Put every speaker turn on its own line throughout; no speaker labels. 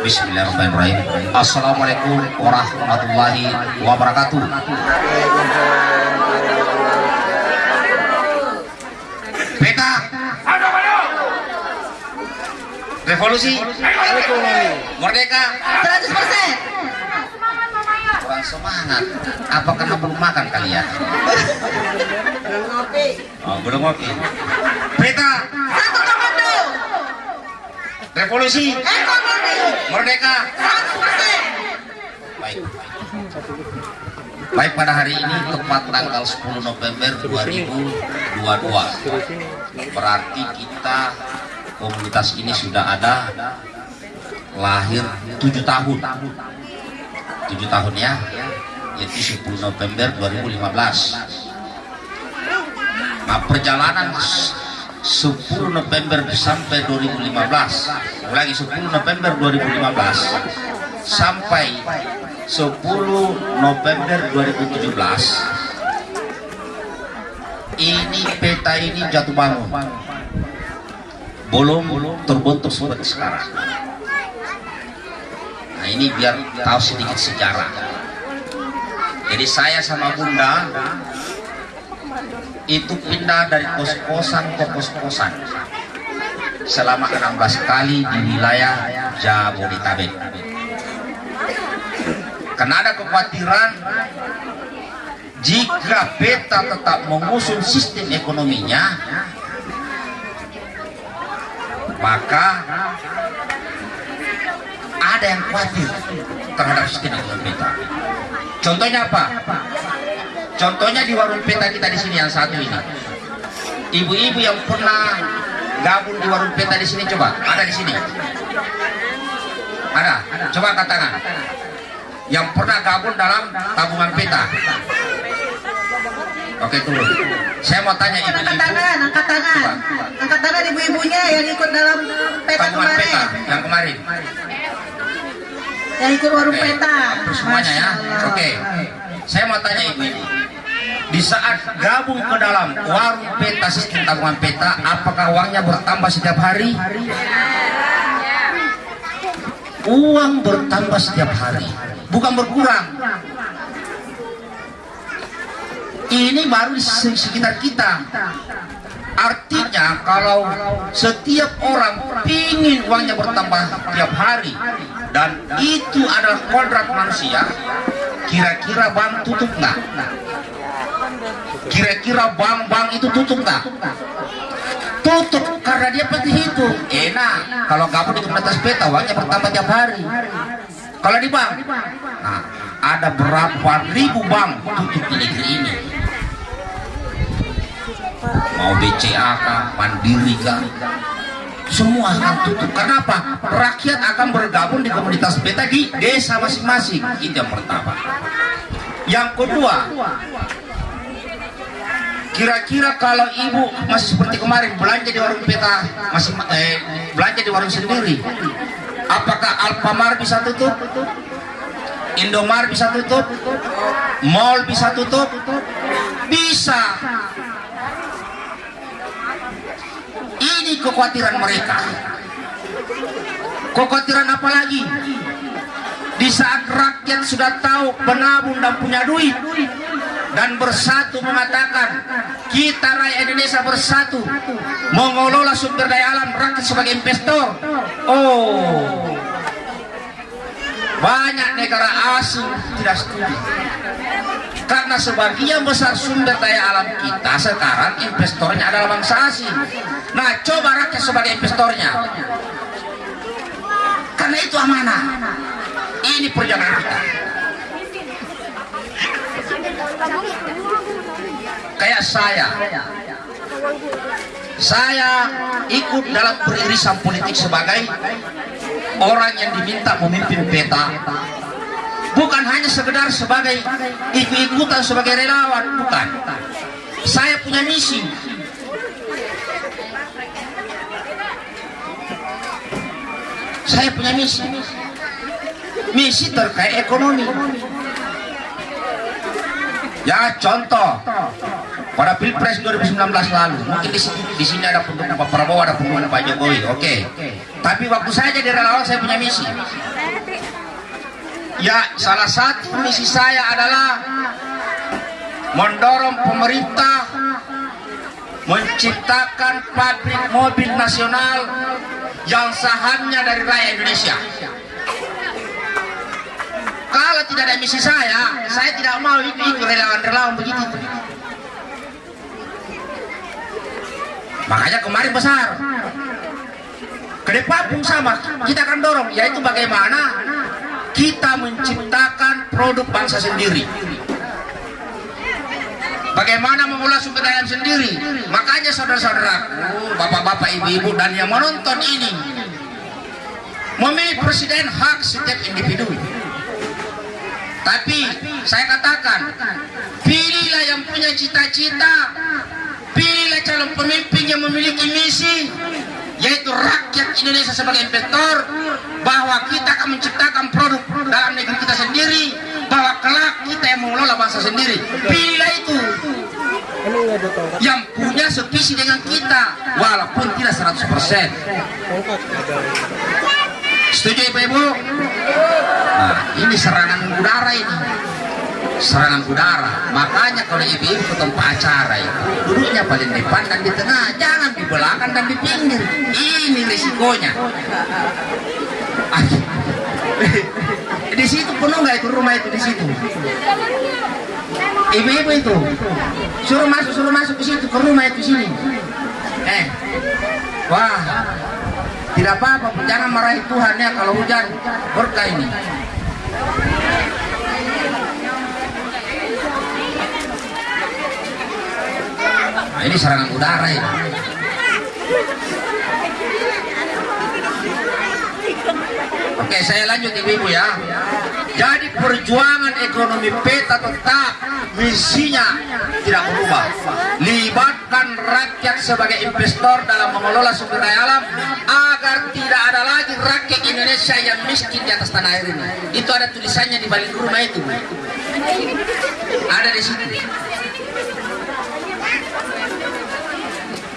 Bismillahirrahmanirrahim. Assalamualaikum warahmatullahi wabarakatuh. Peta. Revolusi. Merdeka.
100%
Kurang semangat. Apa karena belum makan kalian? Oh, belum ngopi. Peta.
Satu komando
Revolusi.
Ekonomi
Merdeka.
100%
Baik. Baik pada hari ini tepat tanggal 10 November 2022. Berarti kita komunitas ini sudah ada lahir 7 tahun. 7 tahun ya. Yaitu 10 November 2015. Nah, perjalanan 10 November sampai 2015 ulangi 10 November 2015 sampai 10 November 2017 ini peta ini jatuh bangun. Belum terbentuk seperti sekarang. Nah ini biar tahu sedikit sejarah. Jadi saya sama bunda itu pindah dari kos-kosan ke kos-kosan selama 16 kali di wilayah Jabodetabek. Karena ada kekhawatiran jika peta tetap mengusung sistem ekonominya maka ada yang khawatir terhadap sistem ekonomi peta. Contohnya apa contohnya di warung peta kita di sini yang satu ini. Ibu-ibu yang pernah gabung di warung peta di sini coba. Ada di sini? Ada? Coba angkat tangan yang pernah gabung dalam tabungan peta. Oke turun. Saya mau tanya
angkat
ibu-ibu.
tangan angkat tangan. Angkat tangan ibu-ibunya yang ikut dalam peta
tabungan peta
kemarin
yang kemarin.
Yang ikut warung
Oke,
peta.
Semuanya ya. Oke. Saya mau tanya ibu-ibu di saat gabung ke dalam warung peta sistem tabungan peta apakah uangnya bertambah setiap hari? Uang bertambah setiap hari. Bukan berkurang. Ini baru di se- sekitar kita. Artinya kalau setiap orang ingin uangnya bertambah tiap hari dan itu adalah kodrat manusia kira-kira bank tutup nggak kira-kira bank-bank itu tutup nggak tutup karena dia pasti hitung enak kalau gabung di komunitas peta uangnya bertambah tiap hari kalau di bank nah ada berapa ribu bank tutup di negeri ini mau BCA kah, Mandiri kah, semua akan tutup. Kenapa? Rakyat akan bergabung di komunitas beta di desa masing-masing. Itu yang pertama. Yang kedua, kira-kira kalau ibu masih seperti kemarin belanja di warung peta, masih eh, belanja di warung sendiri, apakah Alfamart bisa tutup? Indomart bisa tutup? Mall bisa tutup? Bisa. Ini kekhawatiran mereka. Kekhawatiran apa lagi? Di saat rakyat sudah tahu penabung dan punya duit dan bersatu mengatakan kita rakyat Indonesia bersatu mengelola sumber daya alam rakyat sebagai investor. Oh, banyak negara asing tidak setuju. Karena sebagian besar sumber daya alam kita sekarang investornya adalah bangsa asing. Nah coba rakyat sebagai investornya. Karena itu amanah. Ini perjalanan kita kayak saya. Saya ikut dalam peririsan politik sebagai orang yang diminta memimpin peta. Bukan hanya sekedar sebagai ikut-ikutan sebagai relawan bukan. Saya punya misi. Saya punya misi. Misi terkait ekonomi ya contoh. Pada pilpres 2019 lalu mungkin di sini, di sini ada pendukung Pak Prabowo ada pendukung Pak Jokowi oke. Tapi waktu saya jadi relawan saya punya misi. Ya salah satu misi saya adalah mendorong pemerintah menciptakan pabrik mobil nasional yang sahamnya dari rakyat Indonesia kalau tidak ada misi saya saya tidak mau ikut relawan-relawan begitu. Makanya kemarin besar. Ke depan pun sama. Kita akan dorong. Yaitu bagaimana kita menciptakan produk bangsa sendiri. Bagaimana mengolah sumber daya sendiri. Makanya saudara-saudaraku bapak-bapak ibu-ibu dan yang menonton ini memilih presiden hak setiap individu tapi saya katakan pilihlah yang punya cita-cita. Pilihlah calon pemimpin yang memiliki misi yaitu rakyat Indonesia sebagai investor bahwa kita akan menciptakan produk dalam negeri kita sendiri bahwa kelak kita yang mengelola bangsa sendiri. Pilihlah itu. Yang punya sevisi dengan kita walaupun tidak 100% setuju ibu-ibu nah ini serangan udara ini. Serangan udara. Makanya kalau ibu-ibu tempat acara itu duduknya paling depan dan di tengah jangan di belakang dan di pinggir. Ini risikonya. Di situ penuh nggak itu rumah itu di situ? Ibu-ibu itu? Suruh masuk suruh masuk ke situ ke rumah itu sini. Eh wah tidak apa-apa jangan marahi Tuhan ya kalau hujan. Berkah ini. Nah, ini serangan udara ya Oke, saya lanjut ibu-ibu ya. Jadi perjuangan ekonomi peta tetap misinya tidak berubah. Libatkan rakyat sebagai investor dalam mengelola sumber daya alam agar tidak ada lagi rakyat Indonesia yang miskin di atas tanah air ini. Itu ada tulisannya di balik rumah itu. Ada di sini.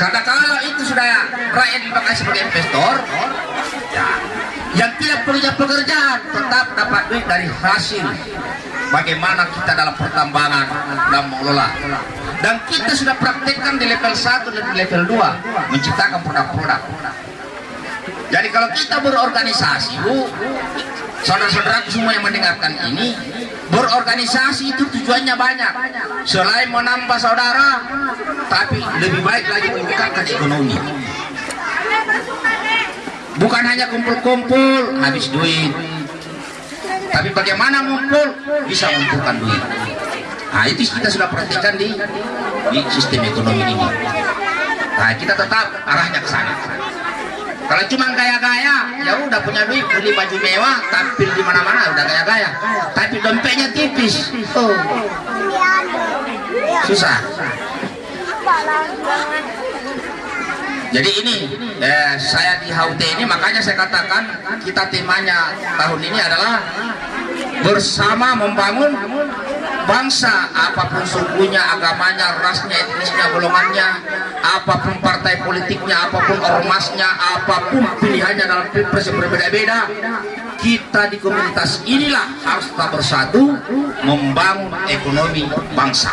Karena kalau itu sudah rakyat dipakai sebagai investor, ya, yang tidak punya pekerjaan tetap dapat duit dari hasil. Bagaimana kita dalam pertambangan dan mengelola. Dan kita sudah praktekkan di level 1 dan di level 2 menciptakan produk-produk. Jadi kalau kita berorganisasi bu saudara-saudaraku semua yang mendengarkan ini berorganisasi itu tujuannya banyak. Selain menambah saudara tapi lebih baik lagi meningkatkan ekonomi bukan hanya kumpul-kumpul habis duit. Tapi bagaimana ngumpul bisa mengumpulkan duit. Nah itu kita sudah perhatikan di, di sistem ekonomi ini. Nah kita tetap arahnya ke sana. Kalau cuma gaya-gaya ya udah punya duit beli baju mewah tampil di mana-mana udah gaya-gaya. Tapi dompetnya tipis. Oh. susah jadi ini eh, saya di HUT ini makanya saya katakan kita temanya tahun ini adalah bersama membangun bangsa apa pun sukunya, agamanya, rasnya, etnisnya, golongannya, apa pun partai politiknya, apa pun ormasnya, apa pun pilihannya dalam pilpres yang berbeda-beda, kita di komunitas inilah harus tetap bersatu membangun ekonomi bangsa.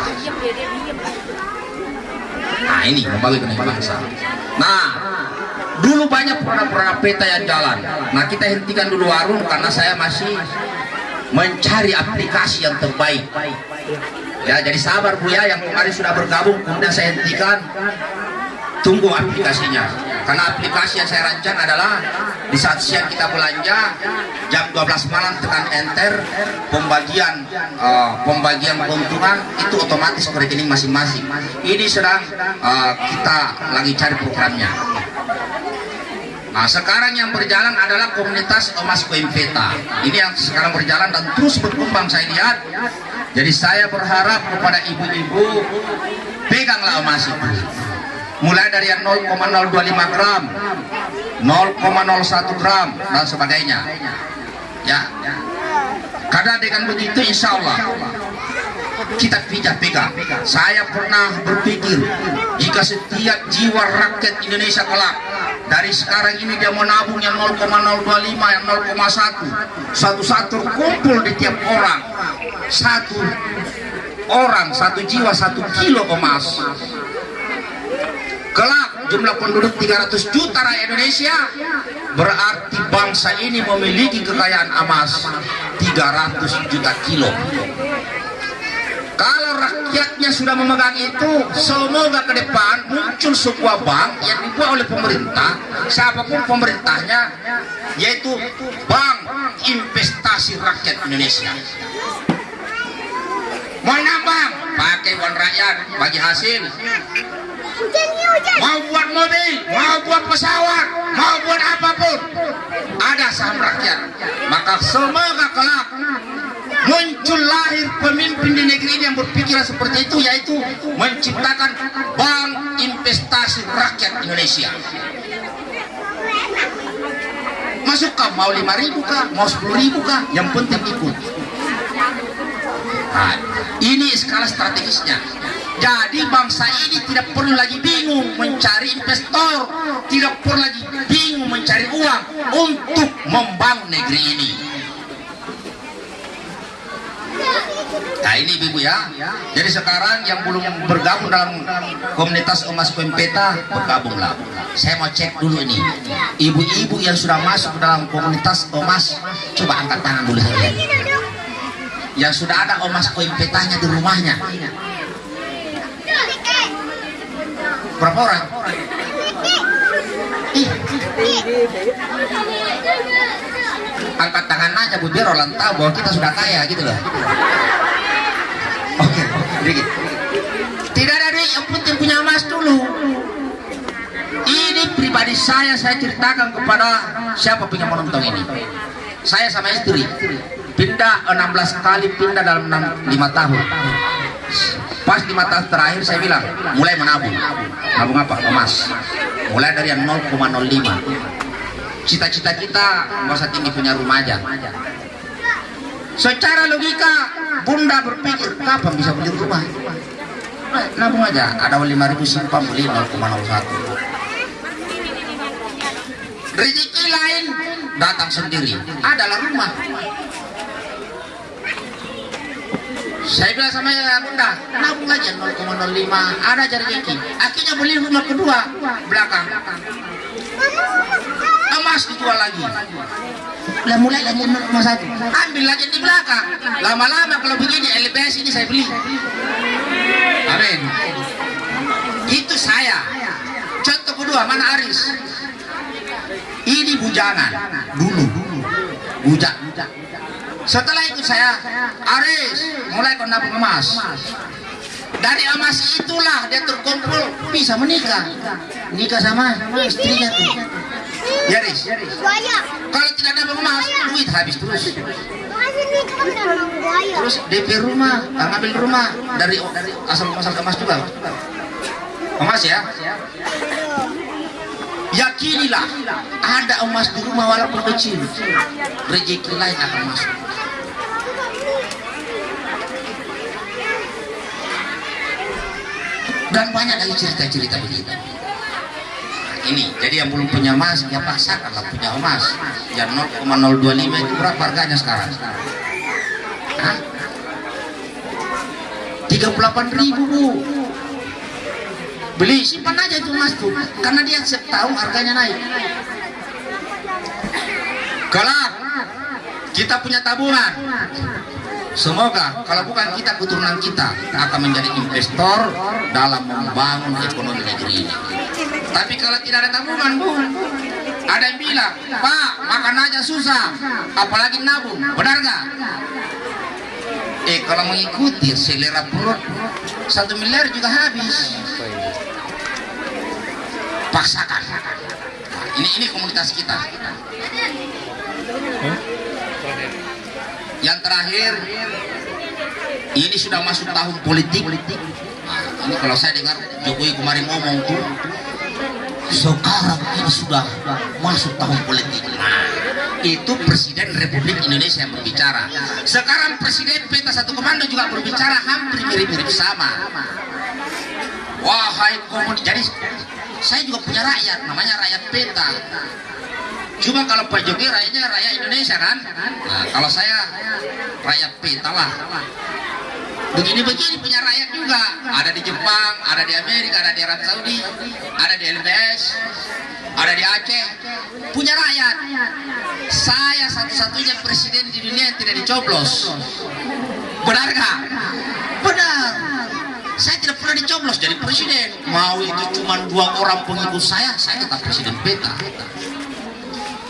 Nah ini membangun ekonomi bangsa. Nah, dulu banyak produk-produk peta yang jalan. Nah, kita hentikan dulu warung karena saya masih mencari aplikasi yang terbaik. Ya, jadi sabar Bu ya yang kemarin sudah bergabung, kemudian saya hentikan. Tunggu aplikasinya. Karena aplikasi yang saya rancang adalah di saat siang kita belanja jam 12 malam tekan enter pembagian uh, pembagian keuntungan itu otomatis ke rekening masing-masing. Ini sedang uh, kita lagi cari programnya. Nah sekarang yang berjalan adalah komunitas emas Koimveta. Ini yang sekarang berjalan dan terus berkembang saya lihat. Jadi saya berharap kepada ibu-ibu peganglah emas itu. Mulai dari yang 0,025 gram, 0,01 gram dan sebagainya. Ya. Karena dengan begitu insya Allah kita pijak pegang. Saya pernah berpikir jika setiap jiwa rakyat Indonesia kelak dari sekarang ini dia mau nabung yang 0,025 yang 0,1 satu-satu kumpul di tiap orang satu orang satu jiwa satu kilo emas kelak jumlah penduduk 300 juta rakyat Indonesia. Berarti bangsa ini memiliki kekayaan emas 300 juta kilo. Kalau rakyatnya sudah memegang itu semoga ke depan muncul sebuah bank yang dibuat oleh pemerintah. Siapa pun pemerintahnya yaitu Bank Investasi Rakyat Indonesia. Mau nambang pakai uang rakyat bagi hasil mau buat mobil mau buat pesawat mau buat apa pun. Ada saham rakyat. Maka semoga kelak muncul lahir pemimpin di negeri ini yang berpikiran seperti itu yaitu menciptakan bank investasi rakyat Indonesia. Masuk kah mau lima ribu kah mau sepuluh ribu kah yang penting ikut. Nah, ini skala strategisnya jadi bangsa ini tidak perlu lagi bingung mencari investor tidak perlu lagi bingung mencari uang untuk membangun negeri ini Nah ini ibu ya. Jadi sekarang yang belum bergabung dalam komunitas Omas Pempeta bergabunglah. Saya mau cek dulu ini. Ibu-ibu yang sudah masuk dalam komunitas Omas coba angkat tangan dulu. Yang sudah ada Omas Pempetanya di rumahnya. Berapa orang? Ih. Angkat tangan aja Bu biar orang tahu bahwa kita sudah kaya gitu loh. Oke, okay, Tidak ada yang penting punya emas dulu. Ini pribadi saya saya ceritakan kepada siapa punya menonton ini. Saya sama istri pindah 16 kali pindah dalam 6, 5 tahun. Pas 5 tahun terakhir saya bilang mulai menabung. Nabung apa? Emas. Mulai dari yang 0,05. Cita-cita kita masa tinggi punya rumah aja. Secara logika, bunda berpikir kapan bisa beli rumah? Nah, nabung aja, ada 5 ribu simpan beli 0,01. Rezeki lain datang sendiri, adalah rumah. Saya bilang sama ya bunda, nabung aja 0,05, ada aja rezeki. Akhirnya beli rumah kedua belakang. Emas dijual lagi. Lah mulai lagi nomor satu. Ambil lagi di belakang. Lama-lama kalau begini LPS ini saya beli. Amin. Itu saya. Contoh kedua mana Aris? Ini bujangan. Dulu bujak setelah itu saya Aris mulai kau nabung emas dari emas itulah dia terkumpul bisa menikah nikah sama istrinya tuh Yaris. Kalau tidak ada emas, duit habis terus. Terus DP rumah, ngambil rumah dari dari asal asal emas juga. Emas ya. Yakinilah ada emas di rumah walaupun kecil, rezeki lain akan masuk. Dan banyak lagi cerita-cerita begitu. Ini jadi yang belum punya emas ya paksakanlah punya emas yang 0,025 itu berapa harganya sekarang? Hah? 38 ribu bu. Beli simpan aja itu emas tuh karena dia tahu harganya naik. Kalau kita punya tabungan Semoga kalau bukan kita keturunan kita akan menjadi investor dalam membangun ekonomi negeri ini. Tapi kalau tidak ada tabungan, Bu, ada yang bilang, Pak, makan aja susah, apalagi nabung. Benar nggak? Eh, kalau mengikuti selera perut, satu miliar juga habis. Paksakan. Ini ini komunitas kita. Yang terakhir, ini sudah masuk tahun politik. Nah, ini kalau saya dengar Jokowi kemarin ngomong tuh, sekarang ini sudah masuk tahun politik. Nah, itu Presiden Republik Indonesia yang berbicara. Sekarang Presiden Peta Satu Komando juga berbicara hampir mirip-mirip sama. Wahai komunitas, jadi saya juga punya rakyat namanya rakyat peta cuma kalau Pak Jokowi rakyatnya rakyat Indonesia kan? Nah, kalau saya rakyat peta lah. Begini-begini punya rakyat juga. Ada di Jepang, ada di Amerika, ada di Arab Saudi ada di LBS ada di Aceh. Punya rakyat. Saya satu-satunya presiden di dunia yang tidak dicoblos. Benar gak? benar. Saya tidak pernah dicoblos jadi presiden. Mau itu cuma dua orang pengikut saya saya tetap presiden peta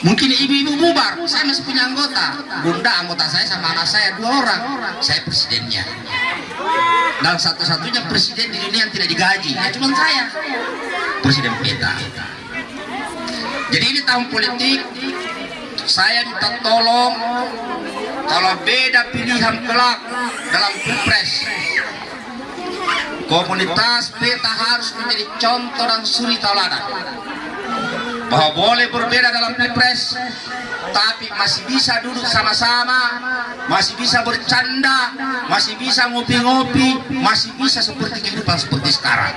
mungkin ibu-ibu bubar. Saya masih punya anggota. Bunda anggota saya sama anak saya dua orang. Saya presidennya. Dan satu-satunya presiden di dunia yang tidak digaji ya cuma saya. Presiden peta jadi ini tahun politik. Saya minta tolong kalau beda pilihan kelak dalam pilpres. Komunitas peta harus menjadi contoh dan suri tauladan bahwa boleh berbeda dalam pilpres tapi masih bisa duduk sama-sama masih bisa bercanda masih bisa ngopi-ngopi masih bisa seperti kehidupan seperti sekarang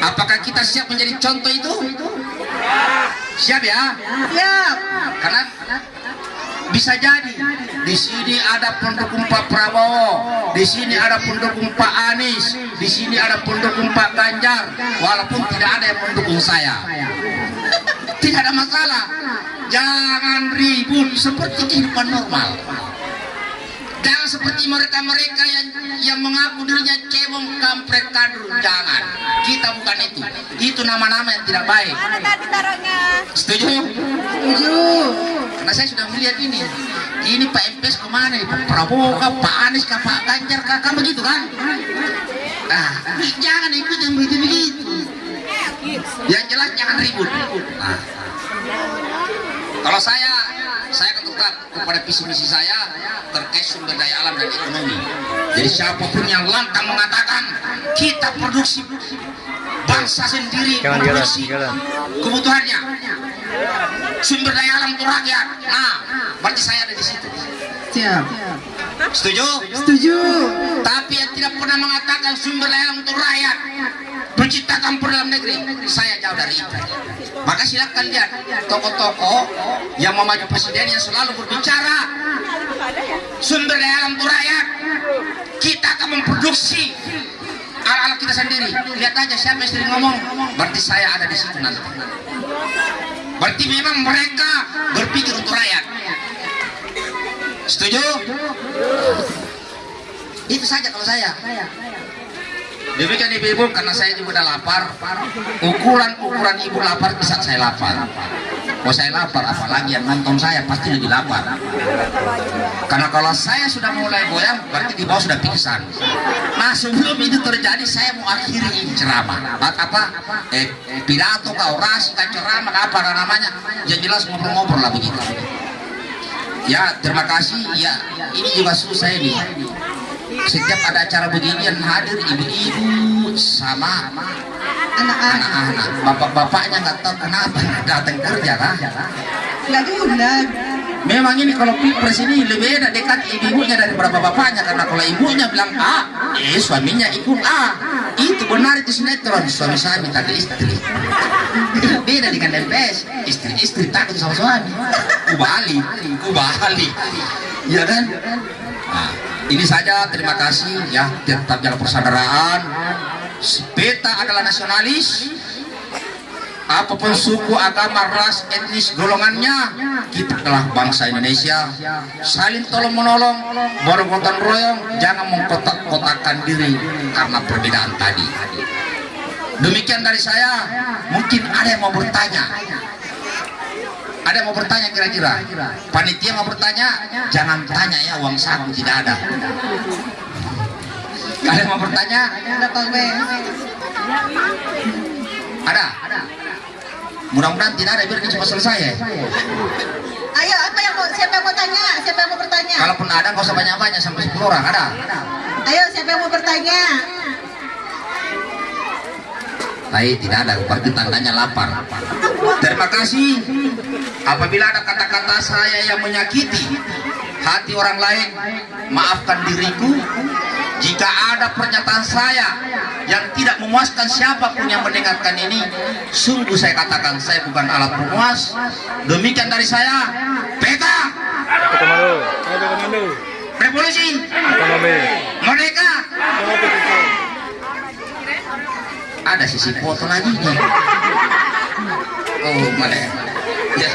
apakah kita siap menjadi contoh itu siap ya
Siap.
karena bisa jadi di sini ada pendukung Pak Prabowo, di sini ada pendukung Pak Anies, di sini ada pendukung Pak Ganjar, walaupun tidak ada yang mendukung saya. Tidak ada masalah. Jangan ribut seperti kehidupan normal. Jangan seperti mereka-mereka yang yang mengaku dirinya cebong kampret kadrun. Jangan. Kita bukan itu. Itu nama-nama yang tidak baik. Setuju?
Setuju.
Karena saya sudah melihat ini. Ini Pak MPS ke mana nih? Pak Prabowo kah? Pak Anies kah? Pak Ganjar kah? Kan begitu kan? Nah, jangan ikut yang begitu-begitu. Yang jelas jangan ribut. Nah, kalau saya, saya tetap kepada visi misi saya terkait sumber daya alam dan ekonomi. Jadi siapa pun yang lantang mengatakan kita produksi bangsa sendiri
Jangan jalan,
produksi
jalan.
kebutuhannya sumber daya alam untuk rakyat. Nah, berarti saya ada di situ.
Siap.
Setuju?
Setuju.
Tapi yang tidak pernah mengatakan sumber daya untuk rakyat menciptakan per dalam negeri saya jauh dari itu. Maka silakan lihat tokoh-tokoh yang mau maju presiden yang selalu berbicara. Sumber daya alam untuk rakyat kita akan memproduksi alat-alat kita sendiri. Lihat aja siapa yang sering ngomong. Berarti saya ada di situ nanti. Berarti memang mereka berpikir untuk rakyat setuju itu saja kalau saya Demikian ibu-ibu karena saya juga udah lapar. Ukuran-ukuran ibu lapar bisa saya lapar. Kalau saya lapar, apalagi yang nonton saya pasti lebih lapar. Karena kalau saya sudah mulai goyang, berarti di bawah sudah pingsan. Nah sebelum itu terjadi, saya mau akhiri ceramah. Apa? Eh, pidato, kah, orasi, kah, ceramah, apa namanya? Yang jelas ngobrol-ngobrol lah begitu. Ya, terima kasih. Ya, ini juga susah ini setiap ada acara beginian hadir ibu-ibu sama
Anak-anak.
bapak-bapaknya nggak tahu kenapa datang kerja kah
Nggak diundang.
Memang ini kalau pilpres ini lebih enak dekat ibu-ibunya daripada bapaknya karena kalau ibunya bilang A eh suaminya ikut A itu benar itu sinetron. Suami saya minta ke istri. Beda dengan MPS istri-istri takut sama suami. Kubali kubali ya kan? Nah, ini saja. Terima kasih ya. Tetap jaga persaudaraan. Peta adalah nasionalis apa pun suku agama ras etnis golongannya kita adalah bangsa Indonesia saling tolong menolong baru gotong royong jangan mengkotak-kotakan diri karena perbedaan tadi demikian dari saya mungkin ada yang mau bertanya ada yang mau bertanya kira-kira? Panitia mau bertanya? Jangan tanya ya, uang saku tidak ada. Ada yang mau bertanya?
Ada.
Ada? Mudah-mudahan tidak ada, biar cepat selesai ya.
Ayo, apa yang mau, siapa yang mau tanya? Siapa yang mau bertanya?
Kalaupun ada, nggak usah banyak-banyak, sampai 10 orang, ada?
Ayo, siapa yang mau bertanya?
Baik, tidak ada, berarti tandanya lapar. Terima kasih. Apabila ada kata-kata saya yang menyakiti hati orang lain, maafkan diriku. Jika ada pernyataan saya yang tidak memuaskan siapa pun yang mendengarkan ini sungguh saya katakan saya bukan alat pemuas demikian dari saya
komando.
revolusi
pisau.
ada sisi foto lagi nih oh mana ya Ya.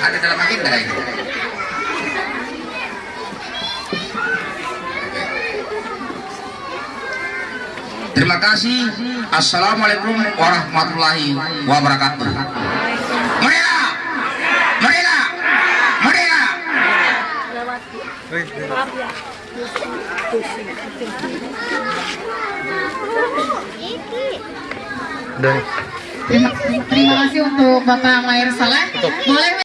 ada dalam agenda ini Terima kasih. Assalamualaikum warahmatullahi wabarakatuh. Merdeka! Merdeka! Merdeka!
Terima kasih untuk Bapak Mayer Saleh. Boleh